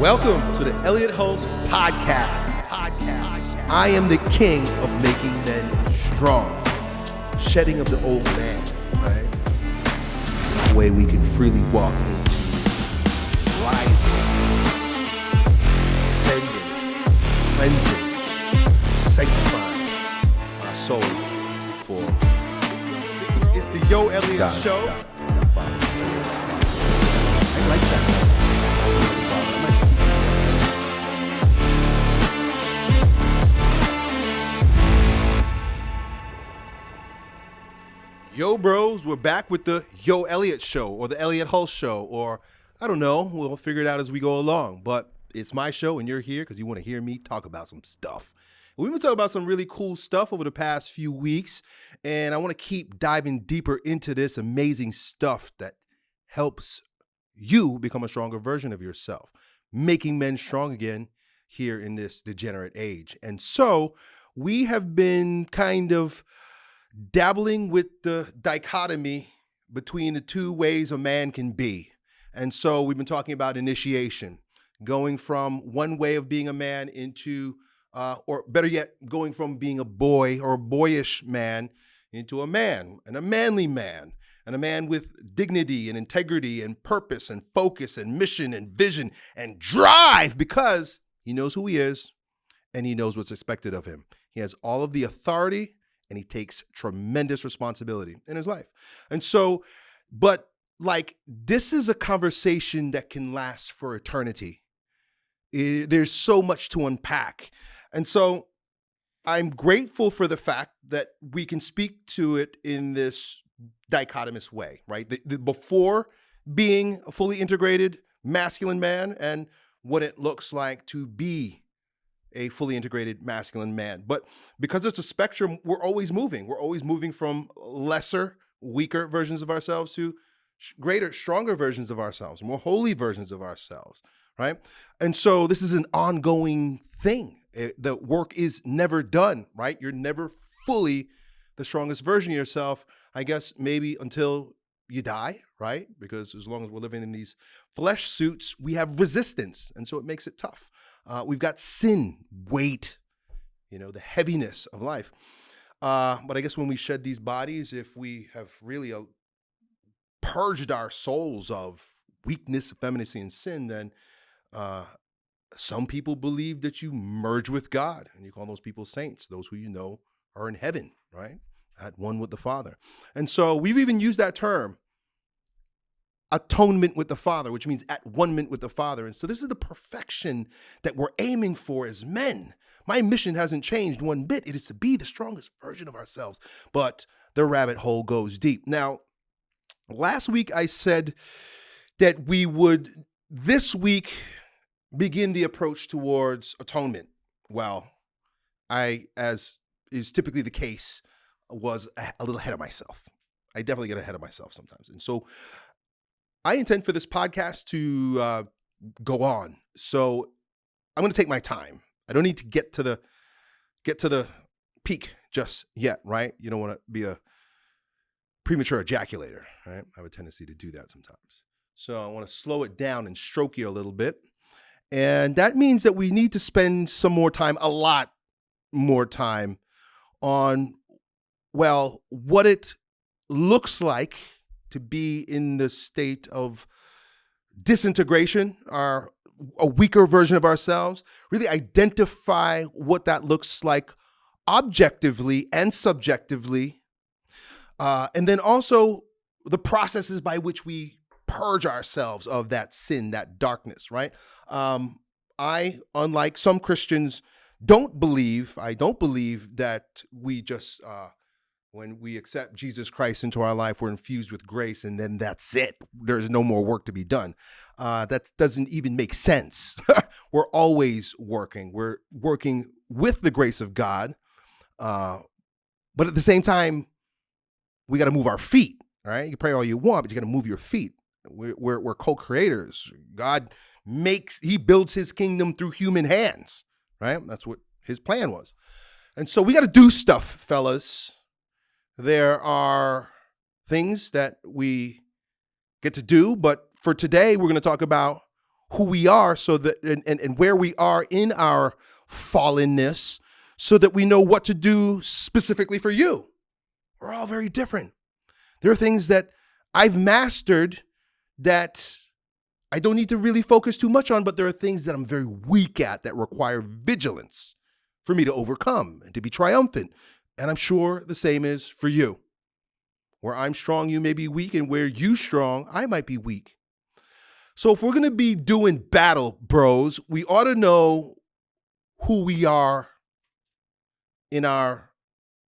Welcome to the Elliott Hulse Podcast. Podcast. I am the king of making men strong, shedding of the old man, right? The way we can freely walk into rising, ascending, cleansing, sanctifying our souls for. It's, the Yo Elliott God, Show. God. I like that. Yo, bros, we're back with the Yo Elliott Show or the Elliott Hulse Show, or I don't know. We'll figure it out as we go along. But it's my show, and you're here because you want to hear me talk about some stuff. We've been talking about some really cool stuff over the past few weeks, and I want to keep diving deeper into this amazing stuff that helps you become a stronger version of yourself, making men strong again here in this degenerate age. And so we have been kind of dabbling with the dichotomy between the two ways a man can be. And so we've been talking about initiation, going from one way of being a man into, uh, or better yet, going from being a boy or a boyish man into a man and a manly man and a man with dignity and integrity and purpose and focus and mission and vision and drive because he knows who he is and he knows what's expected of him. He has all of the authority and he takes tremendous responsibility in his life. And so, but like, this is a conversation that can last for eternity. I- there's so much to unpack. And so, I'm grateful for the fact that we can speak to it in this dichotomous way, right? The, the, before being a fully integrated masculine man and what it looks like to be a fully integrated masculine man. But because it's a spectrum, we're always moving. We're always moving from lesser, weaker versions of ourselves to greater, stronger versions of ourselves, more holy versions of ourselves, right? And so this is an ongoing thing. It- the work is never done, right? You're never fully the strongest version of yourself, I guess maybe until you die, right? Because as long as we're living in these flesh suits, we have resistance. And so it makes it tough. Uh, we've got sin, weight, you know, the heaviness of life. Uh, but I guess when we shed these bodies, if we have really uh, purged our souls of weakness, effeminacy, and sin, then uh, some people believe that you merge with God, and you call those people saints, those who you know are in heaven, right? At one with the Father. And so we've even used that term, atonement with the Father, which means at one mint with the Father. And so this is the perfection that we're aiming for as men. My mission hasn't changed one bit. It is to be the strongest version of ourselves. But the rabbit hole goes deep. Now, last week I said that we would this week begin the approach towards atonement. Well, I, as is typically the case, was a little ahead of myself. I definitely get ahead of myself sometimes. And so I intend for this podcast to uh, go on. So I'm going to take my time. I don't need to get to the get to the peak just yet, right? You don't want to be a premature ejaculator, right? I have a tendency to do that sometimes. So I want to slow it down and stroke you a little bit. And that means that we need to spend some more time, a lot more time on well, what it looks like to be in the state of disintegration, our a weaker version of ourselves, really identify what that looks like objectively and subjectively. Uh, and then also the processes by which we purge ourselves of that sin, that darkness, right? Um, I, unlike some Christians, don't believe, I don't believe that we just, uh, when we accept Jesus Christ into our life, we're infused with grace and then that's it. There's no more work to be done. Uh, that doesn't even make sense. we're always working. We're working with the grace of God. Uh, but at the same time, we got to move our feet, Right? You pray all you want, but you got to move your feet. We're, we're, we're co creators. God makes, He builds His kingdom through human hands, right? That's what His plan was. And so we got to do stuff, fellas. There are things that we get to do, but for today, we're going to talk about who we are so that and, and, and where we are in our fallenness so that we know what to do specifically for you. We're all very different. There are things that I've mastered that I don't need to really focus too much on, but there are things that I'm very weak at that require vigilance for me to overcome and to be triumphant. And I'm sure the same is for you. Where I'm strong, you may be weak, and where you strong, I might be weak. So if we're going to be doing battle, bros, we ought to know who we are in our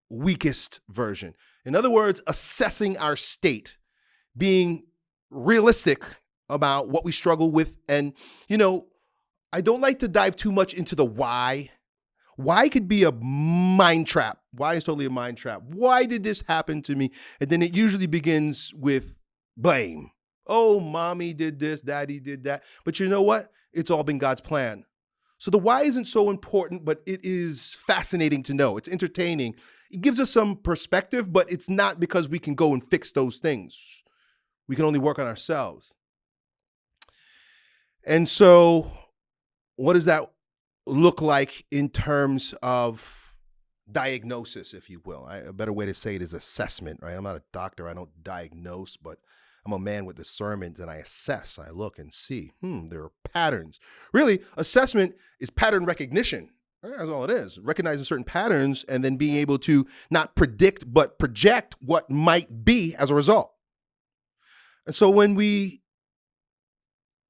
weakest version. In other words, assessing our state, being realistic about what we struggle with. And, you know, I don't like to dive too much into the why. Why could be a mind trap. Why is totally a mind trap. Why did this happen to me? And then it usually begins with blame. Oh, mommy did this, daddy did that. But you know what? It's all been God's plan. So the why isn't so important, but it is fascinating to know. It's entertaining. It gives us some perspective, but it's not because we can go and fix those things. We can only work on ourselves. And so, what does that look like in terms of diagnosis, if you will? I, a better way to say it is assessment, right? I'm not a doctor, I don't diagnose, but I'm a man with discernment and I assess, I look and see, hmm, there are patterns. Really, assessment is pattern recognition. That's all it is. Recognizing certain patterns and then being able to not predict, but project what might be as a result. And so when we,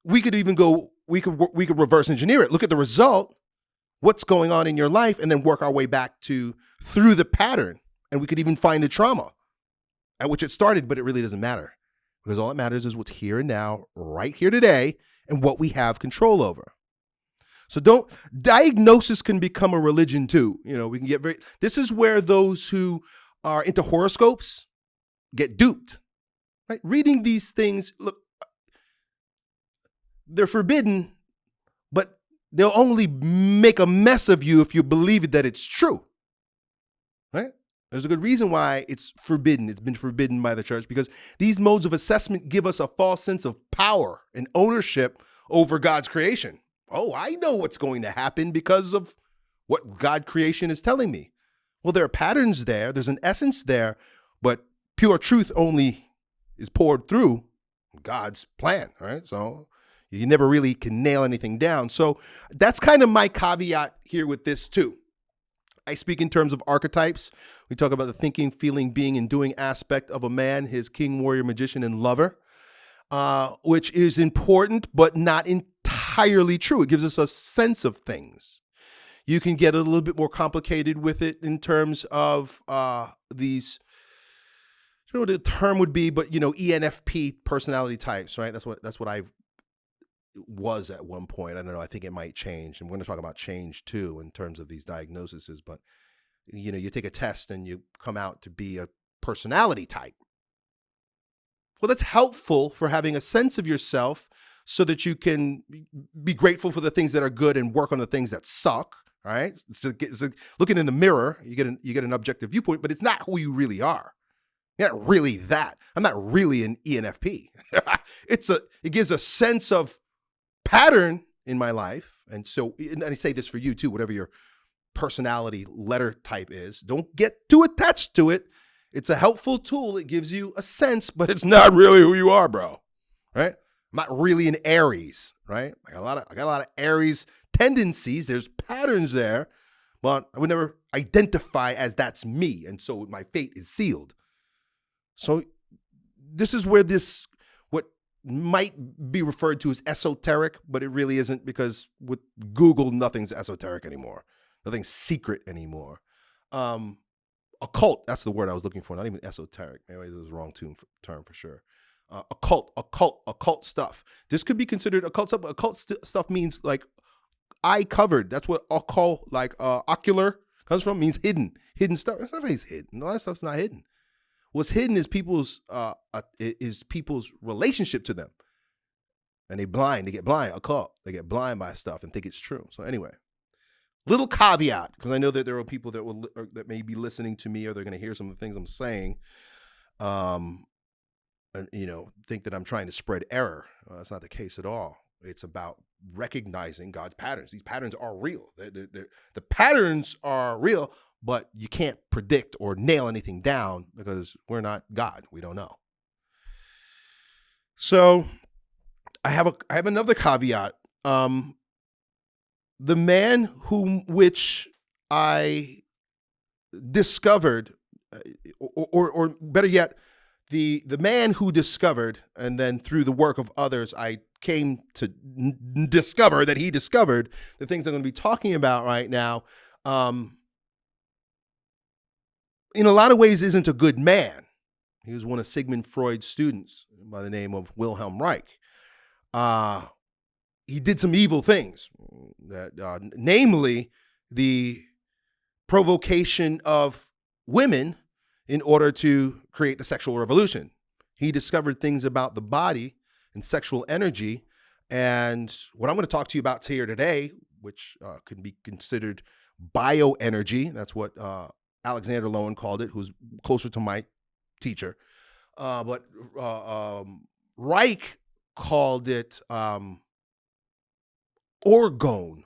we could even go, we could, we could reverse engineer it. Look at the result, what's going on in your life, and then work our way back to through the pattern. And we could even find the trauma at which it started, but it really doesn't matter because all that matters is what's here and now, right here today, and what we have control over. So don't diagnosis can become a religion too. You know, we can get very this is where those who are into horoscopes get duped. Right? Reading these things, look, they're forbidden, they'll only make a mess of you if you believe that it's true. Right? There's a good reason why it's forbidden. It's been forbidden by the church because these modes of assessment give us a false sense of power and ownership over God's creation. Oh, I know what's going to happen because of what God creation is telling me. Well, there are patterns there, there's an essence there, but pure truth only is poured through God's plan, right? So you never really can nail anything down. So that's kind of my caveat here with this too. I speak in terms of archetypes. We talk about the thinking, feeling, being, and doing aspect of a man, his king, warrior, magician, and lover, uh, which is important, but not entirely true. It gives us a sense of things. You can get a little bit more complicated with it in terms of uh, these. I don't know what the term would be, but you know, ENFP personality types, right? That's what that's what I was at one point. I don't know. I think it might change, and we're going to talk about change too in terms of these diagnoses. But you know, you take a test and you come out to be a personality type. Well, that's helpful for having a sense of yourself so that you can be grateful for the things that are good and work on the things that suck. Right? It's just, it's like looking in the mirror, you get an you get an objective viewpoint, but it's not who you really are. You're not really that. I'm not really an ENFP. it's a it gives a sense of pattern in my life. And so, and I say this for you too, whatever your personality letter type is, don't get too attached to it. It's a helpful tool. It gives you a sense, but it's not really who you are, bro. Right? I'm not really an Aries, right? I got a lot of I got a lot of Aries tendencies. There's patterns there, but I would never identify as that's me. And so my fate is sealed. So this is where this might be referred to as esoteric, but it really isn't because with Google, nothing's esoteric anymore. Nothing's secret anymore. Um, occult, that's the word I was looking for, not even esoteric. Maybe this is the wrong term for sure. Uh, occult, occult, occult stuff. This could be considered occult stuff, occult st stuff means like eye covered. That's what occult, like uh, ocular comes from, means hidden. Hidden stuff. Stuff hidden. All that stuff's not hidden. What's hidden is people's uh, uh, is people's relationship to them, and they blind. They get blind. A cult. They get blind by stuff and think it's true. So anyway, little caveat because I know that there are people that will that may be listening to me or they're going to hear some of the things I'm saying, um, and you know think that I'm trying to spread error. Well, that's not the case at all. It's about recognizing God's patterns. These patterns are real. They're, they're, they're, the patterns are real, but you can't predict or nail anything down because we're not God. We don't know. So I have a I have another caveat. Um, the man whom which I discovered, uh, or, or, or better yet, the the man who discovered, and then through the work of others, I came to discover that he discovered the things I'm going to be talking about right now. Um, in a lot of ways, isn't a good man. He was one of Sigmund Freud's students by the name of Wilhelm Reich. Uh, he did some evil things, that, uh, namely the provocation of women in order to create the sexual revolution. He discovered things about the body and sexual energy. And what I'm going to talk to you about here today, which uh, can be considered bioenergy, that's what uh, Alexander Lowen called it, who's closer to my teacher. Uh, but uh, um, Reich called it um, orgone,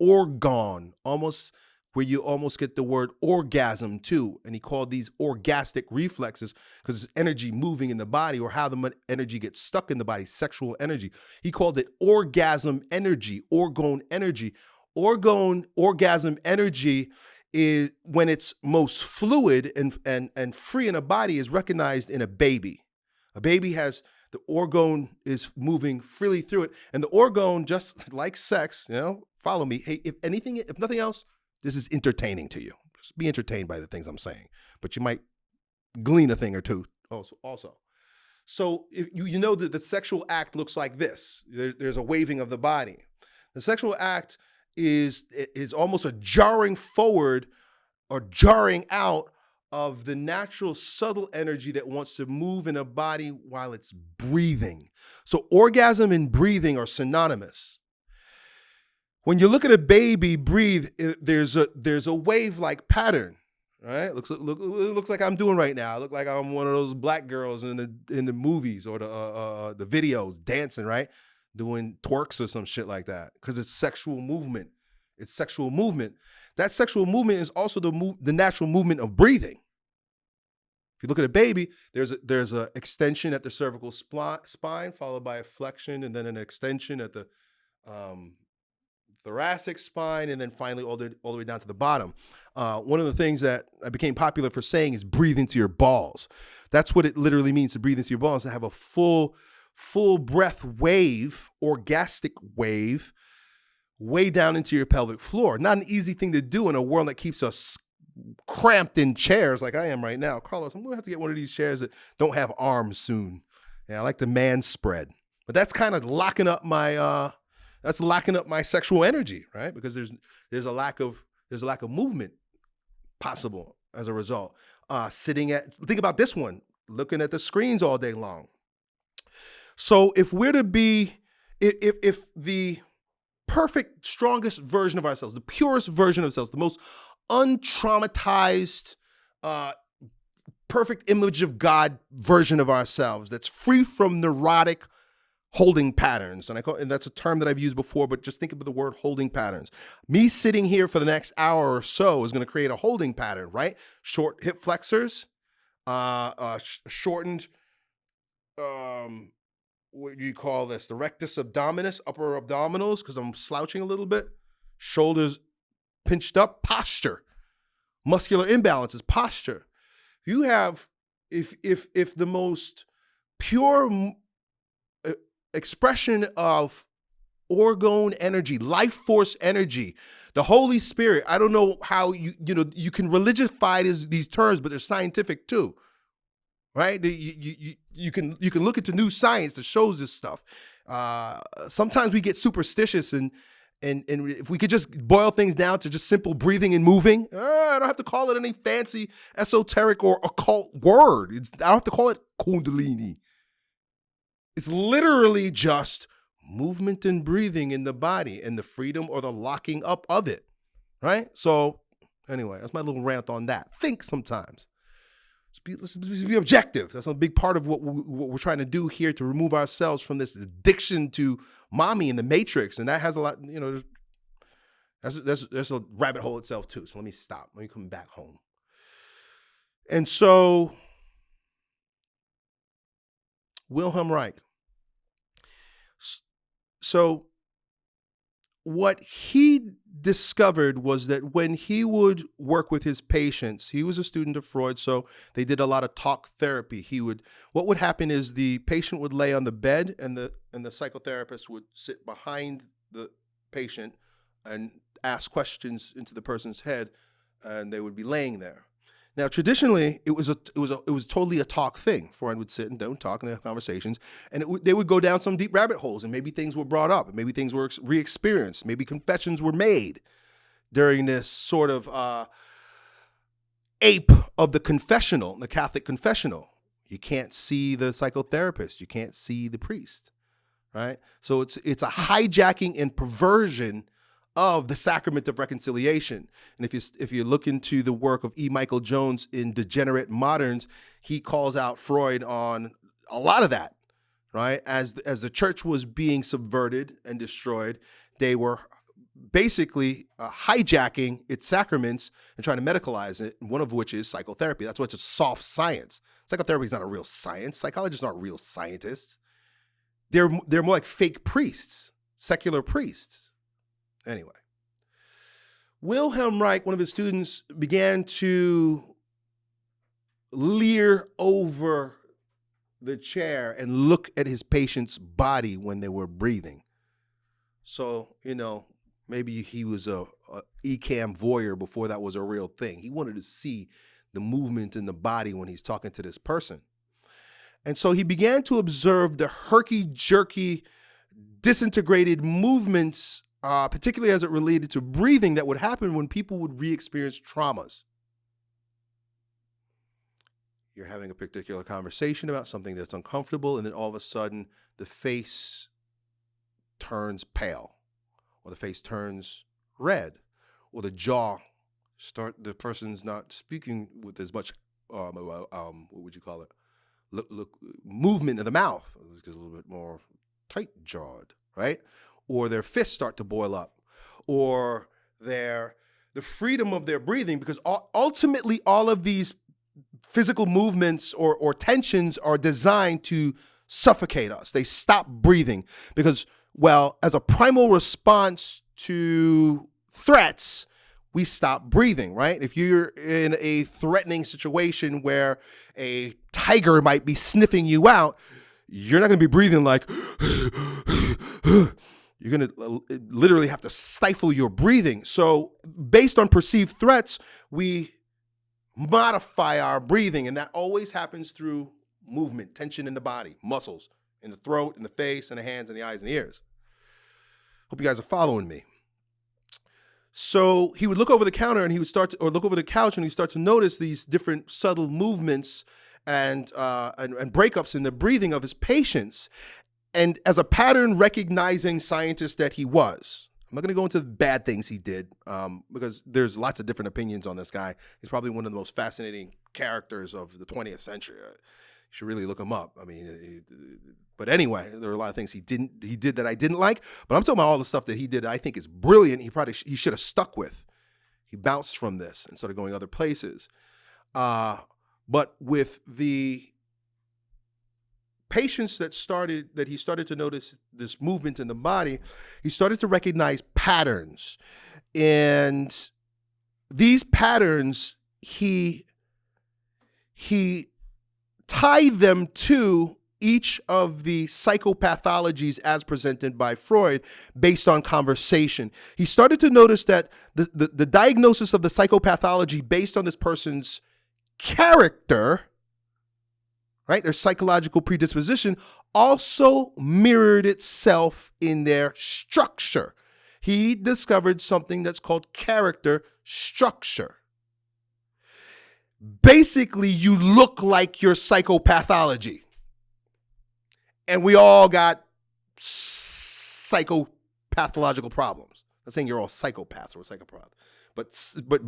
orgone, almost where you almost get the word orgasm too. And he called these orgastic reflexes because it's energy moving in the body or how the energy gets stuck in the body, sexual energy. He called it orgasm energy, orgone energy. Orgone, orgasm energy is when it's most fluid and, and, and free in a body is recognized in a baby. A baby has the orgone is moving freely through it. And the orgone, just like sex, you know, follow me. Hey, if anything, if nothing else, this is entertaining to you. Just be entertained by the things I'm saying, but you might glean a thing or two also. also. So if you, you know that the sexual act looks like this, there, there's a waving of the body. The sexual act is, is almost a jarring forward or jarring out of the natural subtle energy that wants to move in a body while it's breathing. So orgasm and breathing are synonymous when you look at a baby breathe, there's a there's a wave like pattern, right? Looks look, looks like I'm doing right now. I look like I'm one of those black girls in the in the movies or the uh, uh, the videos dancing, right? Doing twerks or some shit like that because it's sexual movement. It's sexual movement. That sexual movement is also the move, the natural movement of breathing. If you look at a baby, there's a, there's a extension at the cervical spine, followed by a flexion, and then an extension at the um, thoracic spine, and then finally all the, all the way down to the bottom. Uh, one of the things that I became popular for saying is breathe into your balls. That's what it literally means to breathe into your balls, to have a full, full breath wave, orgastic wave, way down into your pelvic floor. Not an easy thing to do in a world that keeps us cramped in chairs like I am right now. Carlos, I'm gonna have to get one of these chairs that don't have arms soon. Yeah, I like the man spread. But that's kind of locking up my uh that's locking up my sexual energy, right? Because there's there's a lack of there's a lack of movement possible as a result. Uh, sitting at think about this one, looking at the screens all day long. So if we're to be if if the perfect strongest version of ourselves, the purest version of ourselves, the most untraumatized uh, perfect image of God version of ourselves that's free from neurotic holding patterns. And I call and that's a term that I've used before, but just think of the word holding patterns. Me sitting here for the next hour or so is going to create a holding pattern, right? Short hip flexors, uh, uh sh shortened um what do you call this? The rectus abdominis, upper abdominals, because I'm slouching a little bit. Shoulders pinched up, posture. Muscular imbalances, posture. You have if if if the most pure expression of orgone energy, life force energy, the Holy Spirit. I don't know how you you know you can religify these, these terms, but they're scientific too, right? You, you, you can you can look into new science that shows this stuff. Uh, sometimes we get superstitious and and and if we could just boil things down to just simple breathing and moving, uh, I don't have to call it any fancy esoteric or occult word. It's, I don't have to call it kundalini. It's literally just movement and breathing in the body and the freedom or the locking up of it, right? So, anyway, that's my little rant on that. Think sometimes. Be, let's be objective. That's a big part of what, we, what we're trying to do here to remove ourselves from this addiction to mommy and the matrix. And that has a lot, you know, there's, that's, there's a rabbit hole itself too. So let me stop. Let me come back home. And so Wilhelm Reich. So what he discovered was that when he would work with his patients, he was a student of Freud, so they did a lot of talk therapy. He would what would happen is the patient would lay on the bed and the and the psychotherapist would sit behind the patient and ask questions into the person's head and they would be laying there. Now, traditionally, it was a it was a, it was totally a talk thing. Freud would sit and don't talk and have conversations, and they would go down some deep rabbit holes, and maybe things were brought up, and maybe things were re-experienced, maybe confessions were made during this sort of uh, ape of the confessional, the Catholic confessional. You can't see the psychotherapist, you can't see the priest, right? So it's it's a hijacking and perversion of the sacrament of reconciliation. And if you if you look into the work of E. Michael Jones in Degenerate Moderns, he calls out Freud on a lot of that, right? As as the church was being subverted and destroyed, they were basically uh, hijacking its sacraments and trying to medicalize it, one of which is psychotherapy. That's why it's a soft science. Psychotherapy is not a real science. Psychologists aren't real scientists. They're, they're more like fake priests, secular priests. Anyway, Wilhelm Reich, one of his students, began to leer over the chair and look at his patient's body when they were breathing. So, you know, maybe he was a, a ECAM voyeur before that was a real thing. He wanted to see the movement in the body when he's talking to this person. And so he began to observe the herky jerky, disintegrated movements uh, particularly as it related to breathing, that would happen when people would re experience traumas. You're having a particular conversation about something that's uncomfortable, and then all of a sudden the face turns pale, or the face turns red, or the jaw start the person's not speaking with as much um, um, what would you call it? Look, look movement of the mouth. It gets a little bit more tight jawed right or their fists start to boil up, or their the freedom of their breathing, because ultimately all of these physical movements or, or tensions are designed to suffocate us. They stop breathing because, well, as a primal response to threats, we stop breathing, right? If you're in a threatening situation where a tiger might be sniffing you out, you're not going to be breathing like You're going to uh, literally have to stifle your breathing. So, based on perceived threats, we modify our breathing, and that always happens through movement, tension in the body, muscles in the throat, in the face, in the hands, and the eyes and the ears. Hope you guys are following me. So he would look over the counter and he would start to, or look over the couch and he'd start to notice these different subtle movements and, uh, and, and breakups in the breathing of his patients and as a pattern recognizing scientist that he was, I'm not going to go into the bad things he did um, because there's lots of different opinions on this guy. He's probably one of the most fascinating characters of the 20th century. You should really look him up. I mean, but anyway, there are a lot of things he didn't he did that I didn't like. But I'm talking about all the stuff that he did. I think is brilliant. He probably he should have stuck with. He bounced from this and started going other places. Uh, but with the patients that started that he started to notice this movement in the body he started to recognize patterns and these patterns he he tied them to each of the psychopathologies as presented by Freud based on conversation. He started to notice that the, the, the diagnosis of the psychopathology based on this person's character right? Their psychological predisposition also mirrored itself in their structure. He discovered something that's called character structure. Basically, you look like your psychopathology. And we all got psychopathological problems. I'm not saying you're all psychopaths or psychopaths, but but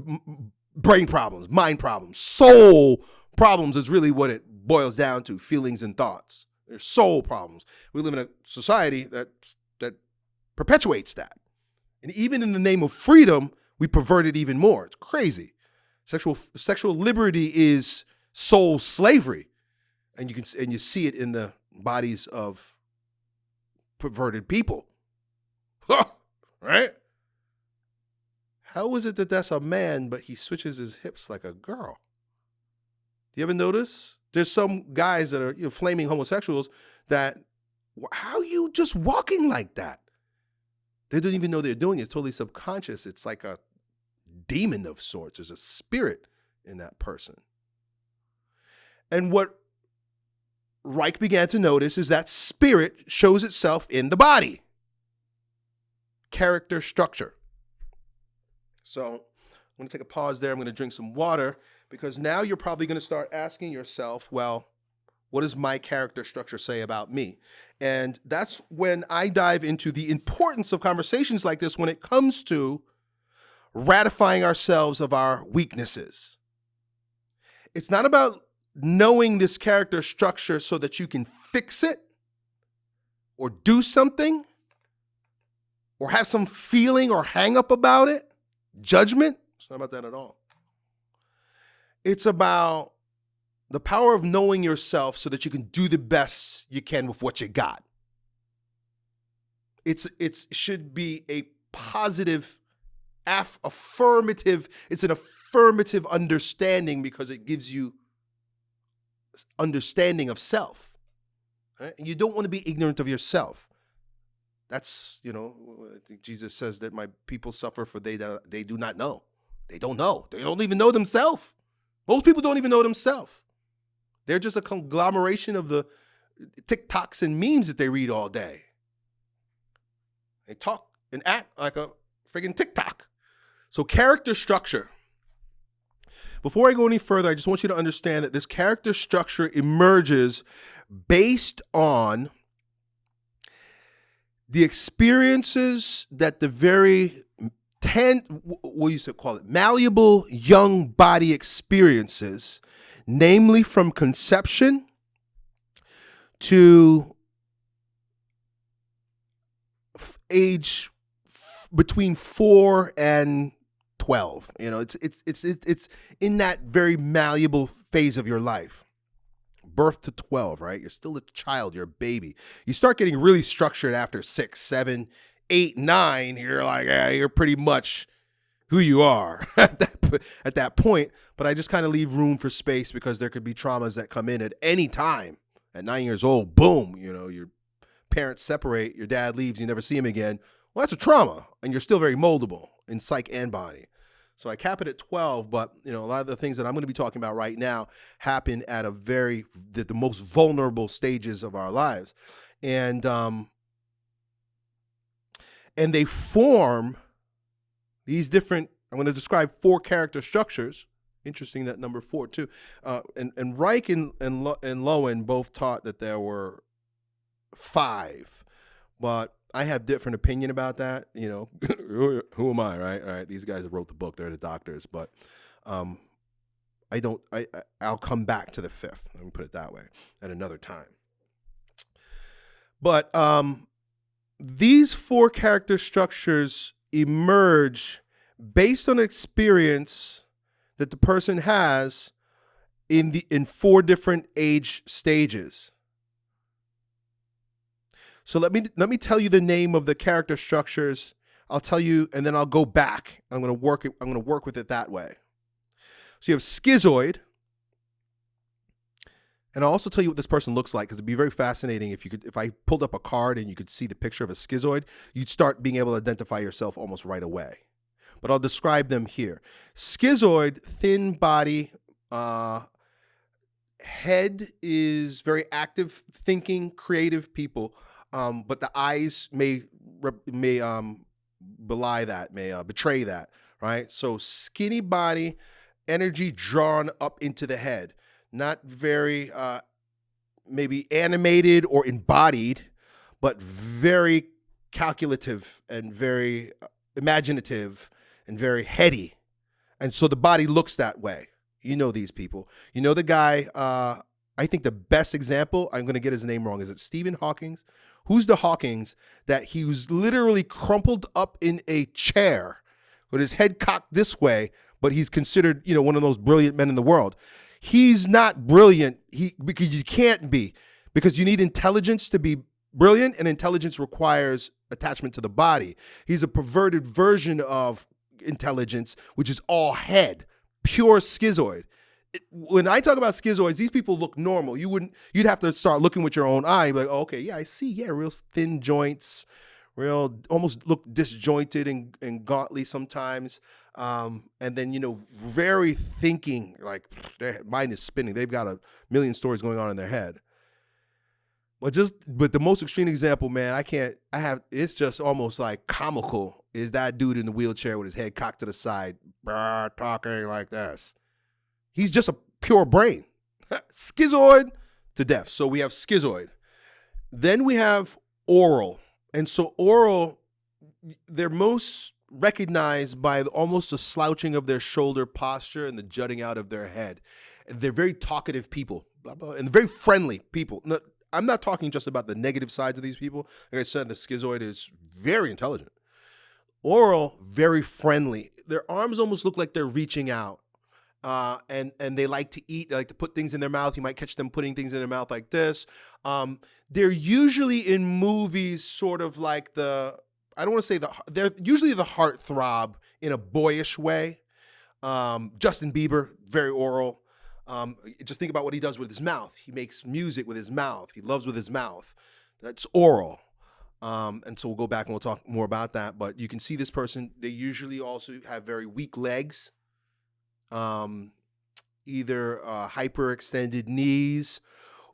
brain problems, mind problems, soul problems is really what it boils down to feelings and thoughts. There's soul problems. We live in a society that that perpetuates that. And even in the name of freedom, we pervert it even more. It's crazy. Sexual sexual liberty is soul slavery. And you can and you see it in the bodies of perverted people. right? How is it that that's a man, but he switches his hips like a girl? You ever notice? There's some guys that are you know, flaming homosexuals that, how you just walking like that? They don't even know they're doing it. It's totally subconscious. It's like a demon of sorts. There's a spirit in that person. And what Reich began to notice is that spirit shows itself in the body. Character structure. So I'm going to take a pause there. I'm going to drink some water because now you're probably going to start asking yourself, well, what does my character structure say about me? And that's when I dive into the importance of conversations like this when it comes to ratifying ourselves of our weaknesses. It's not about knowing this character structure so that you can fix it or do something or have some feeling or hang up about it judgment. It's not about that at all. It's about the power of knowing yourself so that you can do the best you can with what you got. It's it's should be a positive aff, affirmative it's an affirmative understanding because it gives you understanding of self. Right? And you don't want to be ignorant of yourself. That's, you know, I think Jesus says that my people suffer for they that they do not know. They don't know. They don't even know themselves. Most people don't even know themselves. They're just a conglomeration of the TikToks and memes that they read all day. They talk and act like a friggin' TikTok. So character structure. Before I go any further, I just want you to understand that this character structure emerges based on the experiences that the very ten what you to call it malleable young body experiences namely from conception to age between 4 and 12 you know it's it's it's it's in that very malleable phase of your life birth to 12, right? You're still a child, you're a baby. You start getting really structured after six, seven, eight, nine. You're like, yeah, you're pretty much who you are at that, at that point. But I just kind of leave room for space because there could be traumas that come in at any time. At nine years old, boom, you know, your parents separate, your dad leaves, you never see him again. Well, that's a trauma, and you're still very moldable in psych and body. So I cap it at 12, but you know, a lot of the things that I'm going to be talking about right now happen at a very the, the most vulnerable stages of our lives. And um and they form these different I'm going to describe four character structures. Interesting that number 4 too. Uh, and and Reich and and, and Lowen both taught that there were five. But I have different opinion about that. You know, who, am I, right? All right, these guys wrote the book; they're the doctors, but um, I don't. I I'll come back to the fifth. Let me put it that way at another time. But um, these four character structures emerge based on experience that the person has in the in four different age stages. So let me let me tell you the name of the character structures. I'll tell you, and then I'll go back. I'm going to work it. I'm going to work with it that way. So you have schizoid, and I'll also tell you what this person looks like because it'd be very fascinating if you could if I pulled up a card and you could see the picture of a schizoid, you'd start being able to identify yourself almost right away. But I'll describe them here. Schizoid, thin body, uh, head is very active, thinking, creative people um, but the eyes may may um, belie that, may uh, betray that, right? So skinny body, energy drawn up into the head, not very uh, maybe animated or embodied, but very calculative and very uh, imaginative and very heady And so the body looks that way. You know these people. You know the guy, uh, I think the best example, I'm going to get his name wrong. Is it Stephen Hawkins? Who's the Hawkins that he was literally crumpled up in a chair with his head cocked this way, but he's considered, you know, one of those brilliant men in the world. He's not brilliant. He because you can't be because you need intelligence to be brilliant and intelligence requires attachment to the body. He's a perverted version of intelligence, which is all head, pure schizoid. When I talk about schizoids, these people look normal. You wouldn't. You'd have to start looking with your own eye. Like, oh, okay, yeah, I see. Yeah, real thin joints, real almost look disjointed and, and gauntly sometimes. Um, and then you know, very thinking. Like their mind is spinning. They've got a million stories going on in their head. But just but the most extreme example, man, I can't. I have. It's just almost like comical. Is that dude in the wheelchair with his head cocked to the side, talking like this? He's just a pure brain, schizoid to death. So we have schizoid. Then we have oral, and so oral, they're most recognized by almost the slouching of their shoulder posture and the jutting out of their head. They're very talkative people, blah, blah, and very friendly people. I'm not talking just about the negative sides of these people. Like I said, the schizoid is very intelligent. Oral, very friendly. Their arms almost look like they're reaching out. Uh, and and they like to eat. They like to put things in their mouth. You might catch them putting things in their mouth like this. Um, they're usually in movies, sort of like the. I don't want to say the. They're usually the heart throb in a boyish way. Um, Justin Bieber, very oral. Um, just think about what he does with his mouth. He makes music with his mouth. He loves with his mouth. That's oral. Um, and so we'll go back and we'll talk more about that. But you can see this person, they usually also have very weak legs, um, either uh, hyperextended knees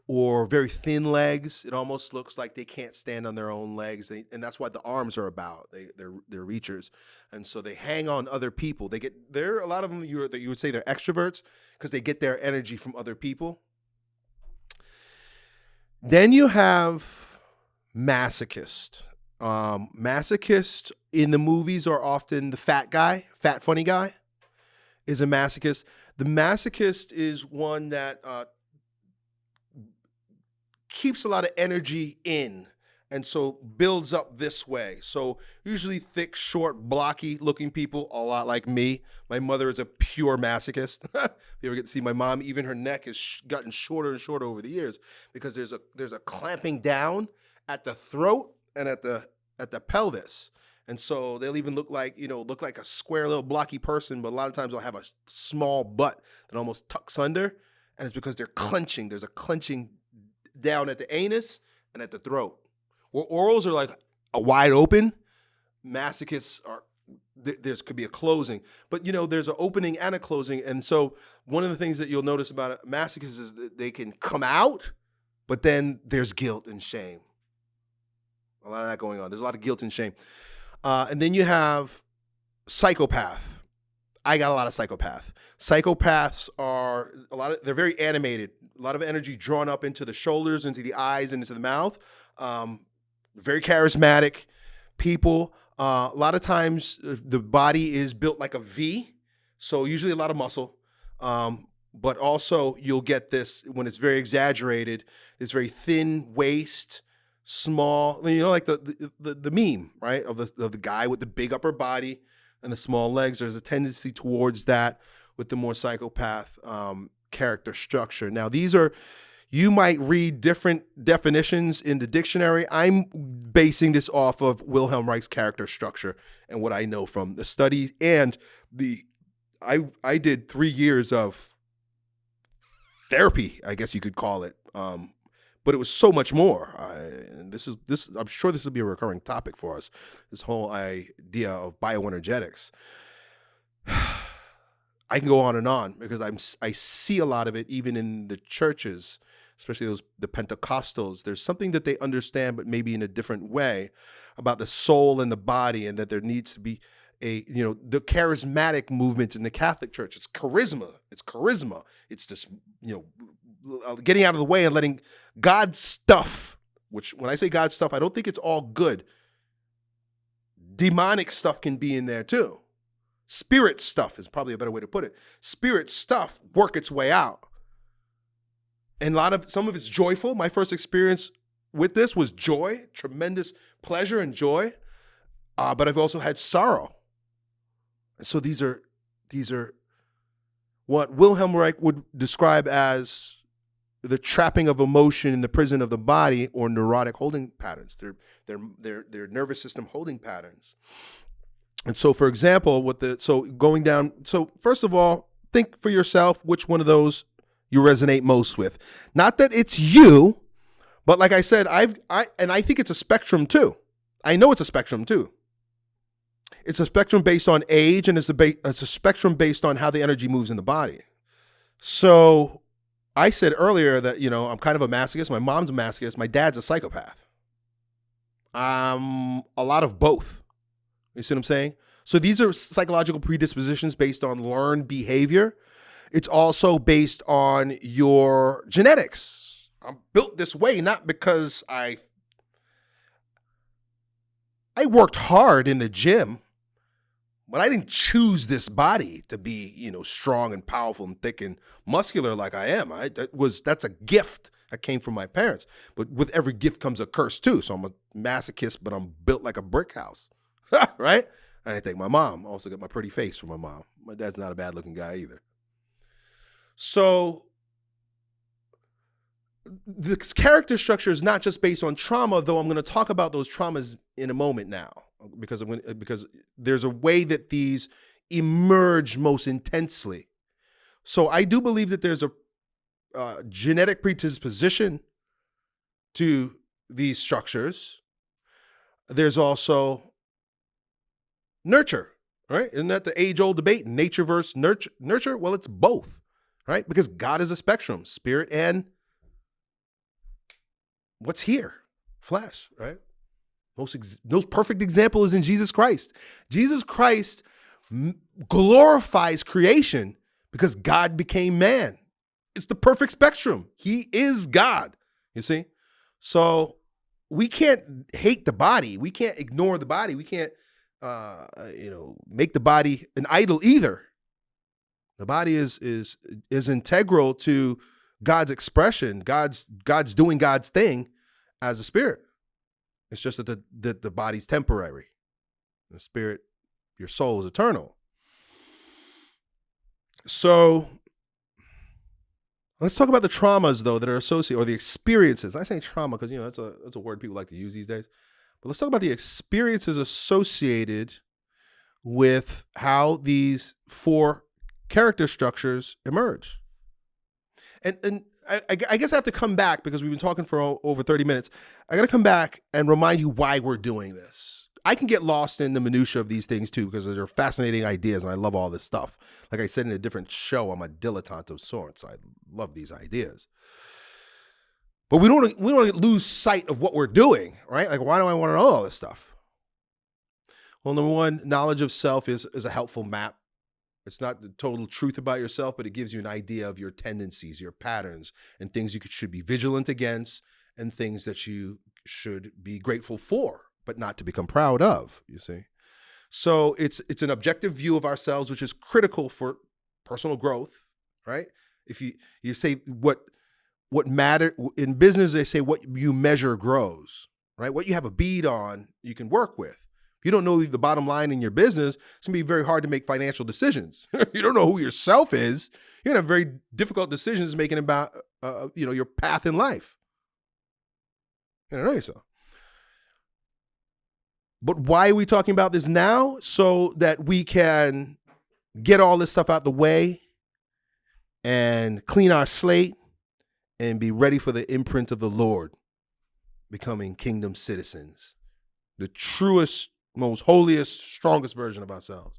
or very thin legs. It almost looks like they can't stand on their own legs, they, and that's what the arms are about. They they're they're reachers, and so they hang on other people. They get there. A lot of them you you would say they're extroverts because they get their energy from other people. Then you have masochist. Um, masochist in the movies are often the fat guy, fat funny guy, is a masochist. The masochist is one that uh, keeps a lot of energy in and so builds up this way. So usually thick, short, blocky looking people, a lot like me. My mother is a pure masochist. if you ever get to see my mom, even her neck has gotten shorter and shorter over the years because there's a there's a clamping down at the throat and at the at the pelvis. And so they'll even look like, you know, look like a square little blocky person, but a lot of times they'll have a small butt that almost tucks under. And it's because they're clenching. There's a clenching down at the anus and at the throat. Where orals are like a wide open, masochists are there's could be a closing, but you know there's an opening and a closing, and so one of the things that you'll notice about masochists is that they can come out, but then there's guilt and shame. A lot of that going on. There's a lot of guilt and shame, uh, and then you have psychopath. I got a lot of psychopath. Psychopaths are a lot of they're very animated, a lot of energy drawn up into the shoulders, into the eyes, and into the mouth. Um, very charismatic people. Uh, a lot of times uh, the body is built like a V, so usually a lot of muscle. Um, but also you'll get this when it's very exaggerated. This very thin waist, small. You know, like the the, the meme, right, of the of the guy with the big upper body and the small legs. There's a tendency towards that with the more psychopath um, character structure. Now these are you might read different definitions in the dictionary. I'm basing this off of Wilhelm Reich's character structure and what I know from the studies and the I I did three years of therapy, I guess you could call it. Um, but it was so much more. I, and this is this. I'm sure this will be a recurring topic for us. This whole idea of bioenergetics. I can go on and on because I'm I see a lot of it even in the churches especially those the Pentecostals, there's something that they understand, but maybe in a different way about the soul and the body, and that there needs to be a you know the charismatic movement in the Catholic Church. It's charisma. It's charisma. It's just you know getting out of the way and letting God's stuff. Which when I say God's stuff, I don't think it's all good. Demonic stuff can be in there too. spirit stuff is probably a better way to put it. Spirit stuff work its way out. And a lot of some of it's joyful. My first experience with this was joy, tremendous pleasure and joy. Uh, but I've also had sorrow. And so these are these are what Wilhelm Reich would describe as the trapping of emotion in the prison of the body or neurotic holding patterns. They're, they're, they're, they're nervous system holding patterns. And so, for example, what the so going down. So first of all, think for yourself which one of those you resonate most with. Not that it's you, but like I said, I've I and I think it's a spectrum too. I know it's a spectrum too. It's a spectrum based on age, and it's a it's a spectrum based on how the energy moves in the body. So I said earlier that you know I'm kind of a masochist. My mom's a masochist. My dad's a psychopath. Um, a lot of both. You see what I'm saying? So these are psychological predispositions based on learned behavior. It's also based on your genetics. I'm built this way not because I I worked hard in the gym, but I didn't choose this body to be, you know, strong and powerful and thick and muscular like I am. I that was that's a gift that came from my parents. But with every gift comes a curse too. So I'm a masochist, but I'm built like a brick house. right? And I thank my mom. I also got my pretty face from my mom. My dad's not a bad looking guy either. So this character structure is not just based on trauma, though I'm going to talk about those traumas in a moment now, because I'm because there's a way that these emerge most intensely. So I do believe that there's a uh, genetic predisposition to these structures. There's also nurture, right? Isn't that the age old debate? Nature versus nurture? Nurture? Well, it's both, right? Because God is a spectrum, spirit and what's here, flesh, right? Most ex- most perfect example is in Jesus Christ. Jesus Christ glorifies creation because God became man. It's the perfect spectrum. He is God. You see? So we can't hate the body. We can't ignore the body. We can't uh, you know, make the body an idol either. The body is is is integral to God's expression. God's God's doing God's thing as a spirit. It's just that the that the body's temporary. The spirit, your soul is eternal. So let's talk about the traumas though that are associated or the experiences. I say trauma because you know that's a that's a word people like to use these days. But let's talk about the experiences associated with how these four character structures emerge. And and I, I, guess I have to come back because we've been talking for over 30 minutes. I got to come back and remind you why we're doing this. I can get lost in the minutia of these things too because they're fascinating ideas and I love all this stuff. Like I said in a different show, I'm a dilettante of sorts. I love these ideas. But we don't we don't lose sight of what we're doing, right? Like, why do I want to know all this stuff? Well, number one, knowledge of self is is a helpful map. It's not the total truth about yourself, but it gives you an idea of your tendencies, your patterns, and things you should be vigilant against, and things that you should be grateful for, but not to become proud of. You see, so it's it's an objective view of ourselves, which is critical for personal growth, right? If you you say what what matter in business they say what you measure grows right what you have a bead on you can work with you don't know the bottom line in your business it's to be very hard to make financial decisions. You don't know who yourself is. You're to have very difficult decisions making about uh, uh, you know your path in life. You don't know yourself but why are we talking about this now? So that we can get all this stuff out the way and clean our slate and be ready for the imprint of the Lord, becoming kingdom citizens, the truest, most holiest, strongest version of ourselves.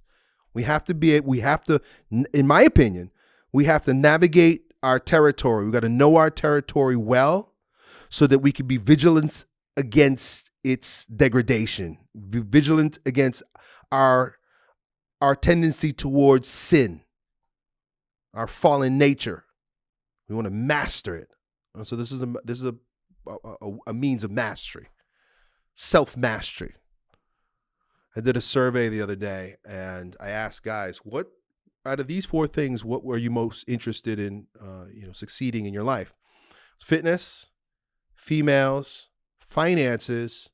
We have to be, we have to, in my opinion, we have to navigate our territory. We got to know our territory well so that we can be vigilant against its degradation, be vigilant against our our tendency towards sin, our fallen nature, we want to master it. And So this is a this is a a, a means of mastery, self mastery. I did a survey the other day and I asked guys, what out of these four things, what were you most interested in, uh, you know, succeeding in your life? Fitness, females, finances,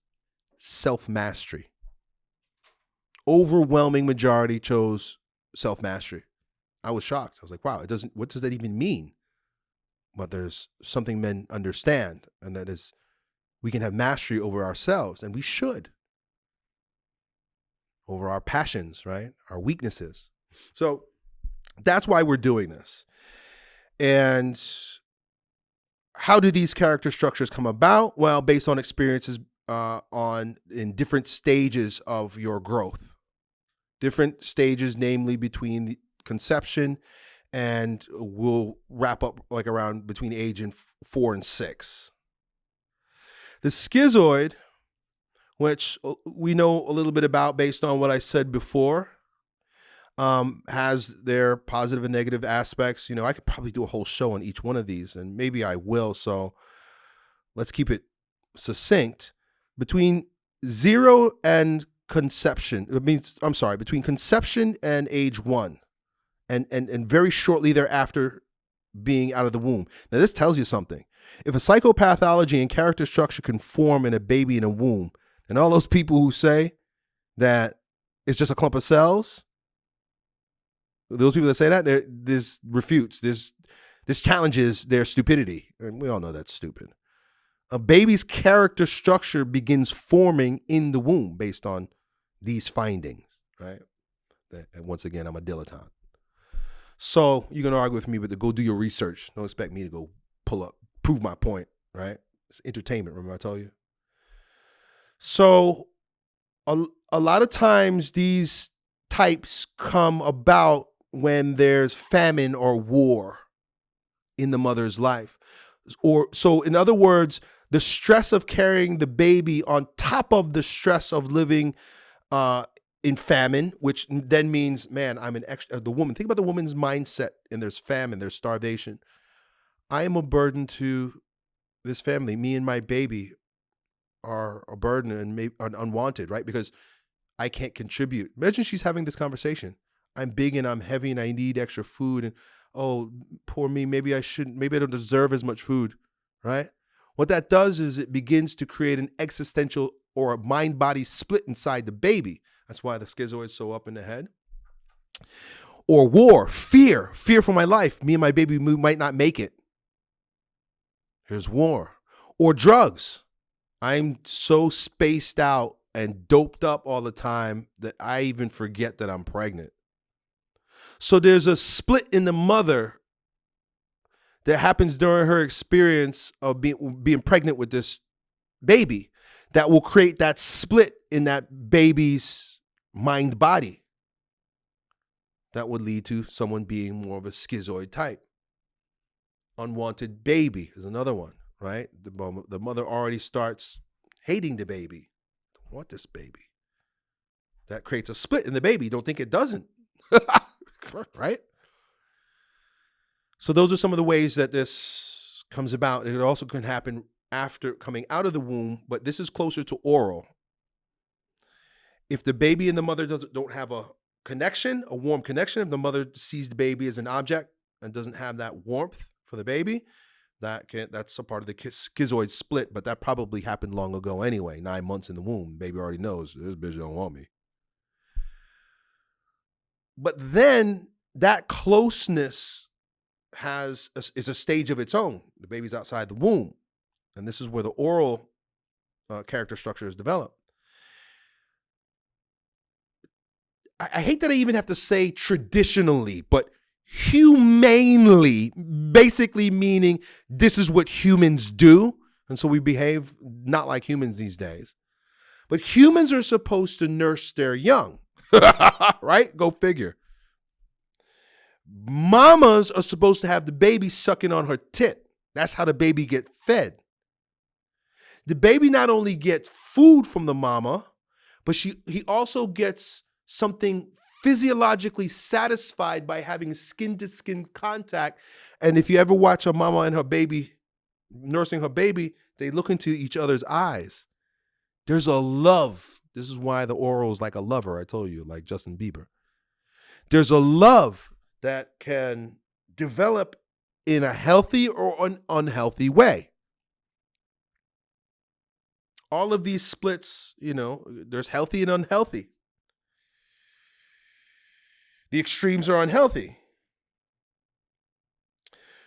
self mastery. Overwhelming majority chose self mastery. I was shocked. I was like, wow, it doesn't, what does that even mean? But there's something men understand, and that is we can have mastery over ourselves, and we should. Over our passions, right? Our weaknesses. So that's why we're doing this. And how do these character structures come about? Well, based on experiences uh, on in different stages of your growth, different stages, namely between conception and we'll wrap up like around between age and four and six. The schizoid, which uh, we know a little bit about based on what I said before, um, has their positive and negative aspects. You know, I could probably do a whole show on each one of these, and maybe I will. So let's keep it succinct. Between zero and conception, it means I'm sorry, between conception and age one, and and and very shortly thereafter being out of the womb. Now this tells you something. If a psychopathology and character structure can form in a baby in a womb, and all those people who say that it's just a clump of cells, those people that say that, this refutes, this this challenges their stupidity. And we all know that's stupid. A baby's character structure begins forming in the womb based on these findings, right? And once again, I'm a dilettante. So you're gonna argue with me, but to go do your research. Don't expect me to go pull up, prove my point, right? It's entertainment, remember I told you? So a, a lot of times these types come about when there's famine or war in the mother's life. Or so in other words, the stress of carrying the baby on top of the stress of living uh, in famine, which then means, man, I'm an extra. The woman, think about the woman's mindset, and there's famine, there's starvation. I am a burden to this family. Me and my baby are a burden and maybe unwanted, right? Because I can't contribute. Imagine she's having this conversation. I'm big and I'm heavy and I need extra food and oh poor me maybe I shouldn't maybe I don't deserve as much food right? What that does is it begins to create an existential or a mind body split inside the baby. That's why the schizoid's so up in the head. Or war fear fear for my life. Me and my baby might not make it. Here's war. Or drugs I'm so spaced out and doped up all the time that I even forget that I'm pregnant. So there's a split in the mother that happens during her experience of being being pregnant with this baby that will create that split in that baby's mind body that would lead to someone being more of a schizoid type. Unwanted baby is another one right the, the mother already starts hating the baby don't want this baby that creates a split in the baby don't think it doesn't right? So those are some of the ways that this comes about. It also can happen after coming out of the womb, but this is closer to oral. If the baby and the mother doesn't don't have a connection, a warm connection, if the mother sees the baby as an object and doesn't have that warmth for the baby, that can that's a part of the schizoid split, but that probably happened long ago anyway. Nine months in the womb, baby already knows this bitch don't want me. But then that closeness has a, is a stage of its own. The baby's outside the womb, and this is where the oral uh, character structure is developed. I, I hate that I even have to say traditionally, but humanely, basically meaning this is what humans do. And so we behave not like humans these days. But humans are supposed to nurse their young. right? Go figure. Mamas are supposed to have the baby sucking on her tit. That's how the baby get fed. The baby not only gets food from the mama, but she he also gets something physiologically satisfied by having skin to skin contact. And if you ever watch a mama and her baby nursing her baby, they look into each other's eyes. There's a love This is why the oral is like a lover, I told you, like Justin Bieber. There's a love that can develop in a healthy or an unhealthy way. All of these splits, you know, there's healthy and unhealthy. The extremes are unhealthy.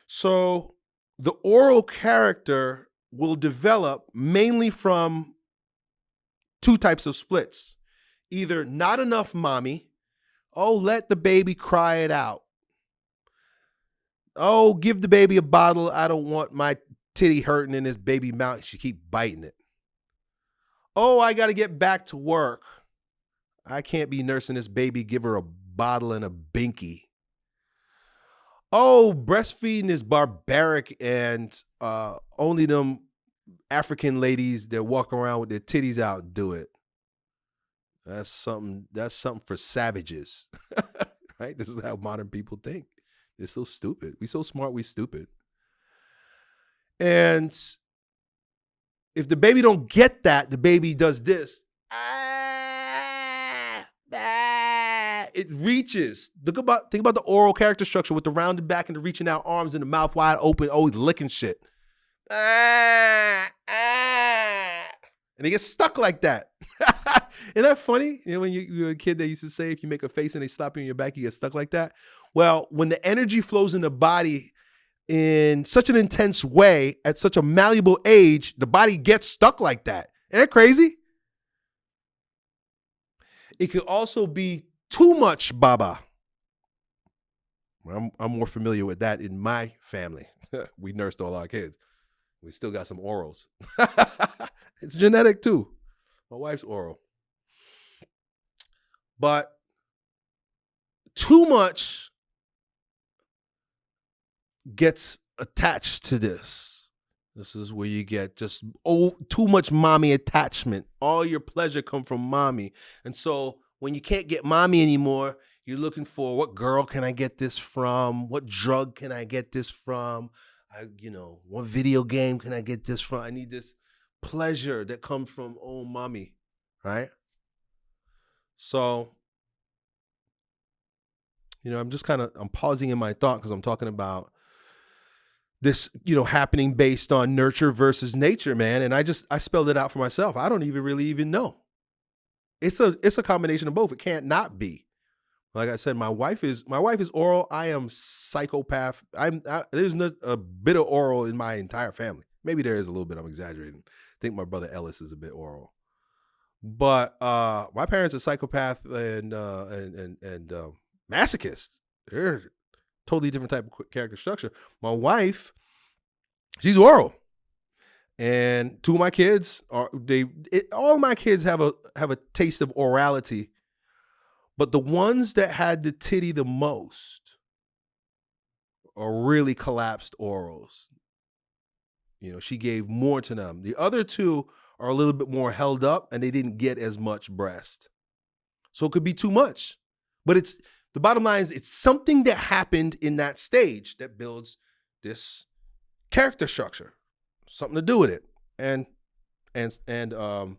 So the oral character will develop mainly from two types of splits either not enough mommy, oh, let the baby cry it out. Oh, give the baby a bottle. I don't want my titty hurting in this baby mouth. She keep biting it. Oh, I got to get back to work. I can't be nursing this baby. Give her a bottle and a binky. Oh, breastfeeding is barbaric and uh, only them African ladies that walk around with their titties out do it. That's something. That's something for savages, right? This is how modern people think. They're so stupid. We so smart. We stupid. And if the baby don't get that, the baby does this. Ah, ah, it reaches. Look about think about the oral character structure with the rounded back and the reaching out arms and the mouth wide open, always licking shit. Ah, ah. And they get stuck like that. Isn't that funny? You know, when you, you're a kid, they used to say if you make a face and they slap you in your back, you get stuck like that. Well, when the energy flows in the body in such an intense way at such a malleable age, the body gets stuck like that. Isn't that crazy? It could also be too much baba. I'm, I'm more familiar with that in my family. we nursed all our kids. We still got some orals. it's genetic too. My wife's oral. But too much gets attached to this. This is where you get just oh too much mommy attachment. All your pleasure come from mommy. And so when you can't get mommy anymore, you're looking for what girl can I get this from? What drug can I get this from? I, you know, what video game can I get this from? I need this pleasure that comes from oh mommy, right? So, you know, I'm just kind of I'm pausing in my thought because I'm talking about this, you know, happening based on nurture versus nature, man. And I just I spelled it out for myself. I don't even really even know. It's a it's a combination of both. It can't not be. Like I said, my wife is my wife is oral. I am psychopath. I'm I, there's no, a bit of oral in my entire family. Maybe there is a little bit. I'm exaggerating. I think my brother Ellis is a bit oral, but uh, my parents are psychopath and uh, and and and uh, masochist. They're totally different type of character structure. My wife, she's oral, and two of my kids are they. It, all my kids have a have a taste of orality but the ones that had the titty the most are really collapsed orals. You know, she gave more to them. The other two are a little bit more held up and they didn't get as much breast. So it could be too much. But it's the bottom line is it's something that happened in that stage that builds this character structure. Something to do with it. And and and um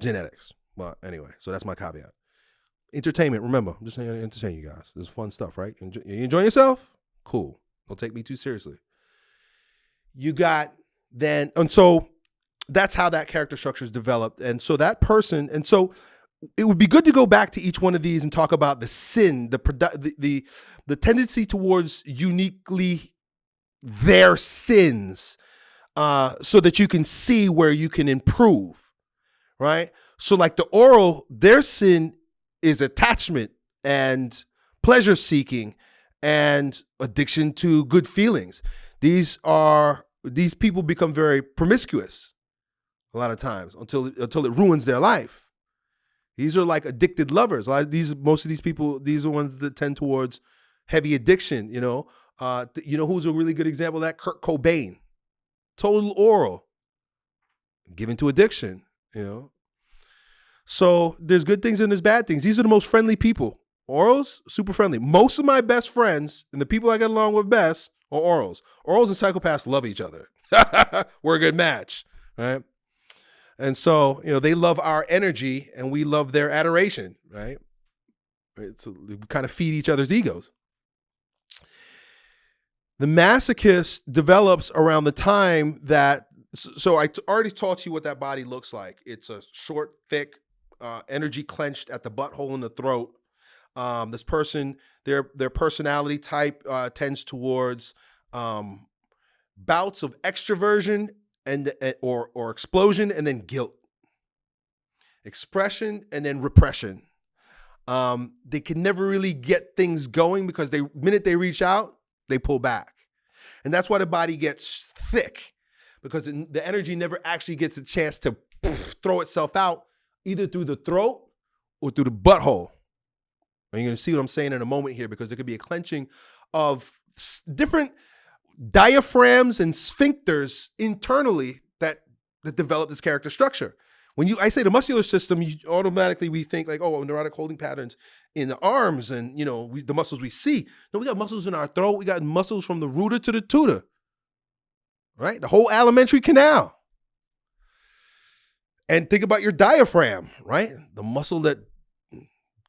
genetics. But anyway, so that's my caveat entertainment. Remember, I'm just saying to entertain you guys. This is fun stuff, right? Enjoy, you enjoying yourself? Cool. Don't take me too seriously. You got then, and so that's how that character structure is developed. And so that person, and so it would be good to go back to each one of these and talk about the sin, the the the, the tendency towards uniquely their sins, uh, so that you can see where you can improve, right? So like the oral, their sin is attachment and pleasure seeking and addiction to good feelings. These are these people become very promiscuous a lot of times until until it ruins their life. These are like addicted lovers. A lot of these most of these people these are ones that tend towards heavy addiction, you know. Uh, you know who's a really good example of that? Kurt Cobain. Total oral. Given to addiction, you know. So there's good things and there's bad things. These are the most friendly people. Orals, super friendly. Most of my best friends and the people I get along with best are orals. Orals and psychopaths love each other. We're a good match, right? And so, you know, they love our energy and we love their adoration, right? It's we kind of feed each other's egos. The masochist develops around the time that so I already taught you what that body looks like. It's a short, thick, uh, energy clenched at the butthole in the throat. Um, this person, their their personality type uh, tends towards um, bouts of extroversion and eh, or or explosion and then guilt, expression and then repression. Um, they can never really get things going because they minute they reach out, they pull back, and that's why the body gets thick because the energy never actually gets a chance to throw itself out either through the throat or through the butthole. And you're going to see what I'm saying in a moment here because there could be a clenching of different diaphragms and sphincters internally that that develop this character structure. When you I say the muscular system, you automatically we think like, oh, neurotic holding patterns in the arms and you know we, the muscles we see. No, we got muscles in our throat. We got muscles from the rooter to the tutor. Right, the whole alimentary canal. And think about your diaphragm, right? The muscle that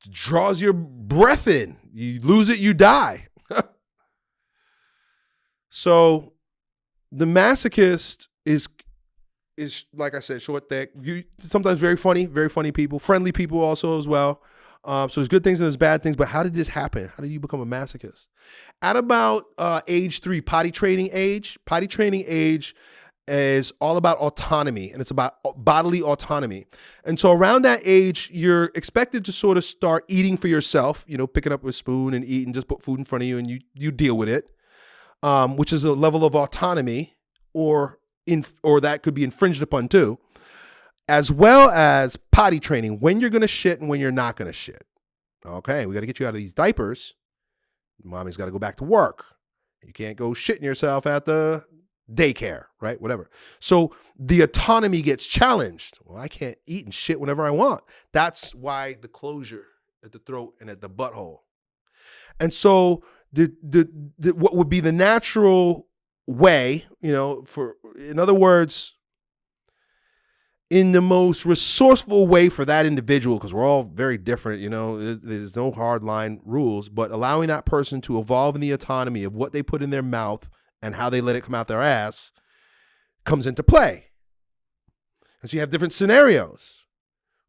draws your breath in. You lose it, you die. so the masochist is is like I said, short, thick. You sometimes very funny, very funny people, friendly people also as well. Um, so there's good things and there's bad things. But how did this happen? How did you become a masochist? At about uh, age three, potty training age. Potty training age is all about autonomy and it's about bodily autonomy. And so around that age, you're expected to sort of start eating for yourself, you know, picking up a spoon and eating, just put food in front of you and you you deal with it, um, which is a level of autonomy or in or that could be infringed upon too, as well as potty training, when you're gonna shit and when you're not gonna shit. Okay, we gotta get you out of these diapers. Mommy's gotta go back to work. You can't go shitting yourself at the daycare, right? Whatever. So the autonomy gets challenged. Well, I can't eat and shit whenever I want. That's why the closure at the throat and at the butthole. And so the, the, the what would be the natural way, you know, for in other words, in the most resourceful way for that individual, because we're all very different, you know, there's, there's no hard line rules, but allowing that person to evolve in the autonomy of what they put in their mouth and how they let it come out their ass comes into play. And so you have different scenarios.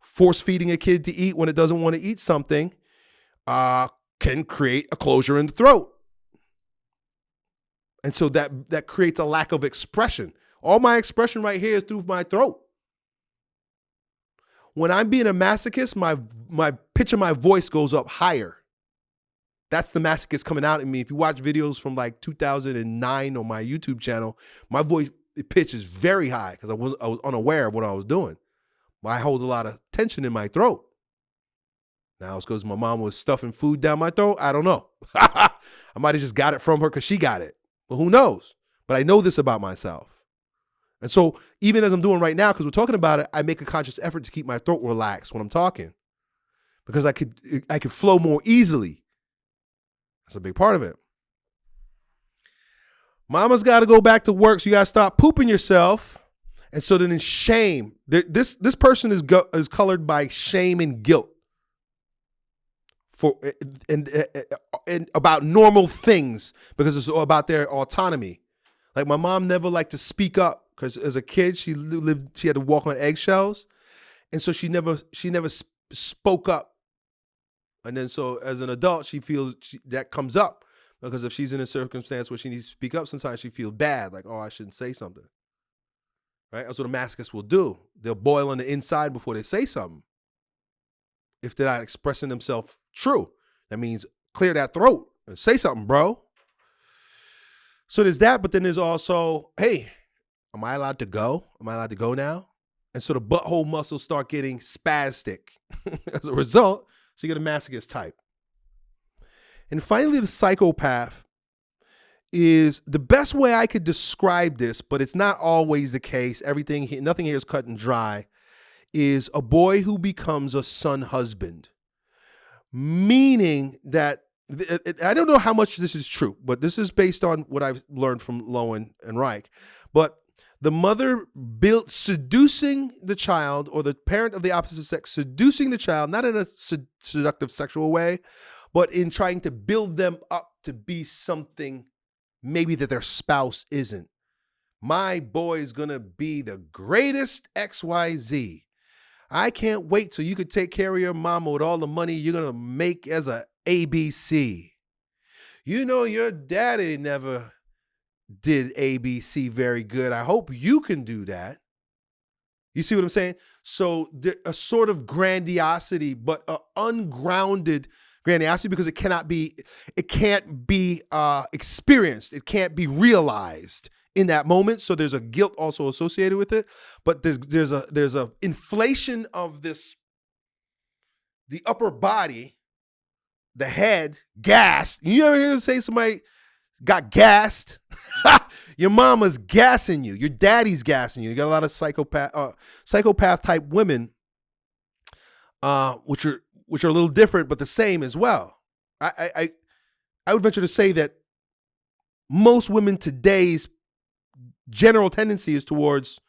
Force feeding a kid to eat when it doesn't want to eat something uh, can create a closure in the throat. And so that that creates a lack of expression. All my expression right here is through my throat. When I'm being a masochist, my my pitch of my voice goes up higher. That's the masochist coming out in me. If you watch videos from like 2009 on my YouTube channel, my voice pitch is very high because I was, I was unaware of what I was doing. But I hold a lot of tension in my throat. Now it's because my mom was stuffing food down my throat. I don't know. I might have just got it from her because she got it. But who knows? But I know this about myself. And so even as I'm doing right now, because we're talking about it, I make a conscious effort to keep my throat relaxed when I'm talking. Because I could I could flow more easily that's a big part of it. Mama's got to go back to work, so you got to stop pooping yourself. And so then in shame, this this person is go, is colored by shame and guilt for eh, and, and, and about normal things because it's about their autonomy. Like my mom never liked to speak up because as a kid she lived she had to walk on eggshells, and so she never she never spoke up and then so as an adult, she feels she, that comes up because if she's in a circumstance where she needs to speak up, sometimes she feels bad, like, oh, I shouldn't say something. Right? That's what a masochist will do. They'll boil on the inside before they say something. If they're not expressing themselves true, that means clear that throat and say something, bro. So there's that, but then there's also, hey, am I allowed to go? Am I allowed to go now? And so the butthole muscles start getting spastic. As a result, so you get a masochist type. And finally, the psychopath is the best way I could describe this, but it's not always the case. Everything, nothing here is cut and dry. Is a boy who becomes a son husband, meaning that I don't know how much this is true, but this is based on what I've learned from Lowen and Reich. But the mother built seducing the child or the parent of the opposite sex seducing the child not in a seductive sexual way but in trying to build them up to be something maybe that their spouse isn't. My boy is going to be the greatest xyz i can't wait till you could take care of your mama with all the money you're going to make as a abc you know your daddy never did ABC very good. I hope you can do that. You see what I'm saying? So a sort of grandiosity, but an ungrounded grandiosity because it cannot be, it can't be uh, experienced. It can't be realized in that moment. So there's a guilt also associated with it. But there's there's a there's a inflation of this, the upper body, the head, gassed. You ever hear say somebody got gassed? your mama's gassing you. Your daddy's gassing you. You got a lot of psychopath, uh, psychopath type women, uh, which are which are a little different but the same as well. I I I would venture to say that most women today's general tendency is towards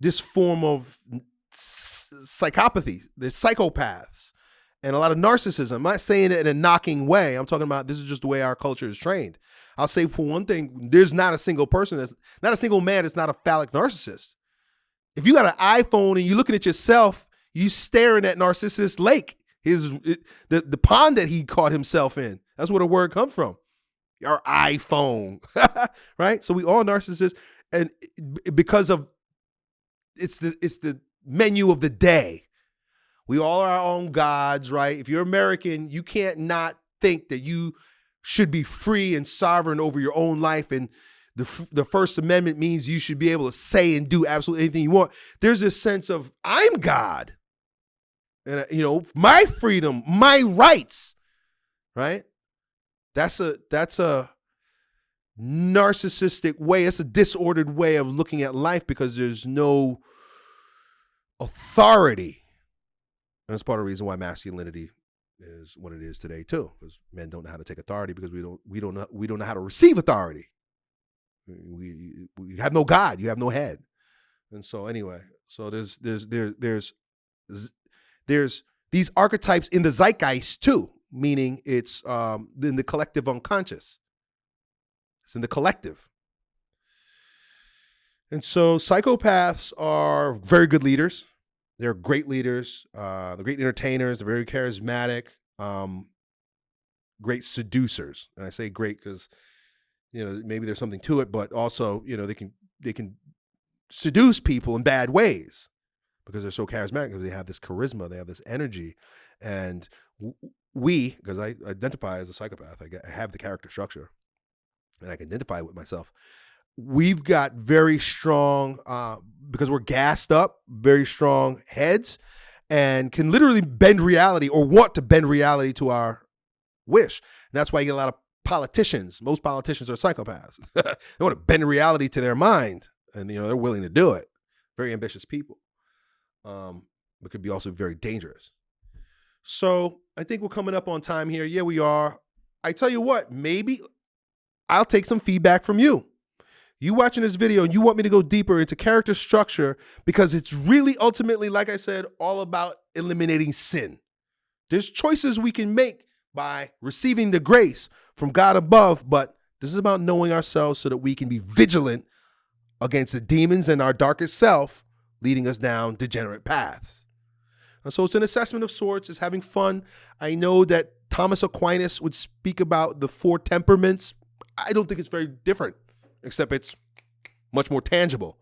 this form of psychopathy. They're psychopaths and a lot of narcissism. I'm not saying it in a knocking way. I'm talking about this is just the way our culture is trained. I'll say for one thing, there's not a single person that's not a single man that's not a phallic narcissist. If you got an iPhone and you're looking at yourself, you staring at Narcissus Lake, his it, the the pond that he caught himself in. That's where the word come from. Your iPhone, right? So we all narcissists, and because of it's the it's the menu of the day. We all are our own gods, right? If you're American, you can't not think that you should be free and sovereign over your own life and the, the First Amendment means you should be able to say and do absolutely anything you want. There's this sense of I'm God, and uh, you know my freedom, my rights, right? That's a that's a narcissistic way. It's a disordered way of looking at life because there's no authority. And that's part of the reason why masculinity is what it is today too, because men don't know how to take authority because we don't we don't know we don't know how to receive authority. We we have no God, you have no head, and so anyway, so there's there's there there's there's these archetypes in the zeitgeist too, meaning it's um in the collective unconscious. It's in the collective. And so psychopaths are very good leaders. They're great leaders. Uh, they're great entertainers. They're very charismatic. Um, great seducers. And I say great because you know maybe there's something to it, but also you know they can they can seduce people in bad ways because they're so charismatic because they have this charisma, they have this energy, and we because I identify as a psychopath, I have the character structure, and I can identify with myself we've got very strong uh, because we're gassed up, very strong heads, and can literally bend reality or want to bend reality to our wish. And that's why you get a lot of politicians. Most politicians are psychopaths. they want to bend reality to their mind, and you know they're willing to do it. Very ambitious people, um, but could be also very dangerous. So I think we're coming up on time here. Yeah, we are. I tell you what, maybe I'll take some feedback from you you watching this video and you want me to go deeper into character structure because it's really ultimately, like I said, all about eliminating sin. There's choices we can make by receiving the grace from God above, but this is about knowing ourselves so that we can be vigilant against the demons and our darkest self leading us down degenerate paths. And so it's an assessment of sorts, it's having fun. I know that Thomas Aquinas would speak about the four temperaments. I don't think it's very different except it's much more tangible.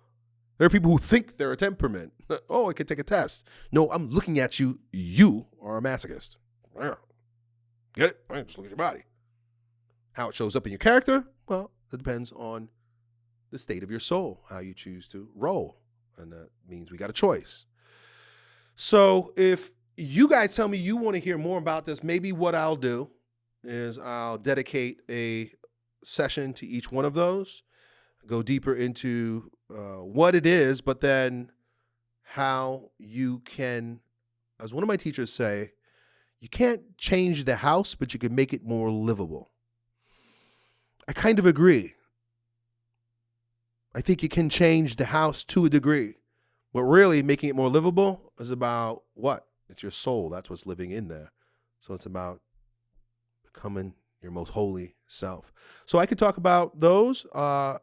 There are people who think they're a temperament. oh, I could take a test. No, I'm looking at you. You are a masochist. Get it? I Just look at your body. How it shows up in your character? Well, it depends on the state of your soul, how you choose to roll. And that means we got a choice. So if you guys tell me you want to hear more about this, maybe what I'll do is I'll dedicate a session to each one of those go deeper into uh, what it is, but then how you can, as one of my teachers say, you can't change the house, but you can make it more livable. I kind of agree. I think you can change the house to a degree. But really, making it more livable is about what? It's your soul. That's what's living in there. So it's about becoming your most holy self. So I could talk about those uh,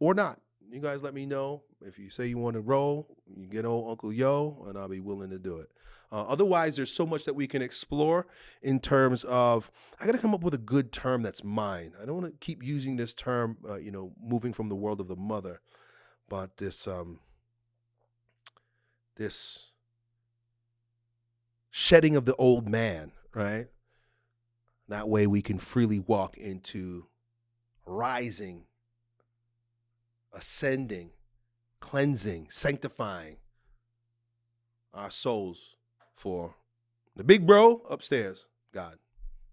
or not. You guys let me know if you say you want to roll. You get old Uncle Yo, and I'll be willing to do it. Uh, otherwise, there's so much that we can explore in terms of. I got to come up with a good term that's mine. I don't want to keep using this term, uh, you know, moving from the world of the mother, but this um, this shedding of the old man, right? That way we can freely walk into rising, ascending, cleansing, sanctifying our souls for the big bro upstairs, God.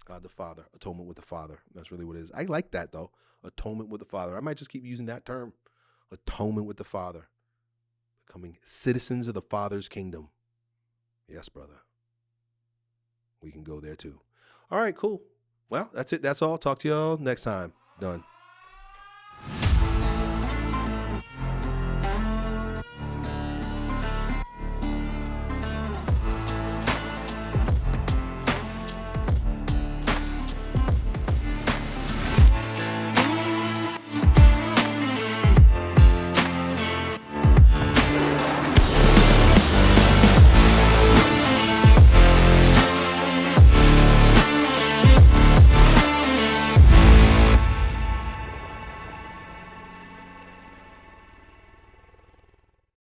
God the Father, atonement with the Father. That's really what it is. I like that though. Atonement with the Father. I might just keep using that term. Atonement with the Father. Becoming citizens of the Father's kingdom. Yes, brother. We can go there too. All right, cool. Well, that's it. That's all. Talk to y'all next time. Done.